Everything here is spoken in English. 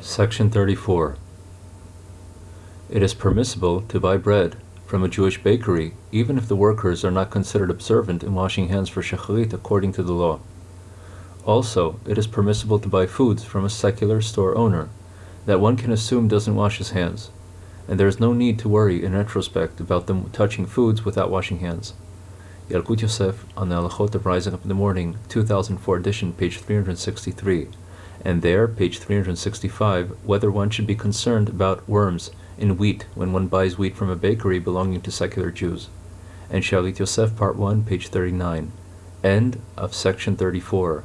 Section 34. It is permissible to buy bread from a Jewish bakery even if the workers are not considered observant in washing hands for shacharit according to the law. Also, it is permissible to buy foods from a secular store owner that one can assume doesn't wash his hands, and there is no need to worry in retrospect about them touching foods without washing hands. Yalkut Yosef on the Halachot of Rising Up in the Morning, 2004 edition, page 363, and there, page 365, whether one should be concerned about worms in wheat when one buys wheat from a bakery belonging to secular Jews. And Shalit Yosef, part 1, page 39. End of section 34.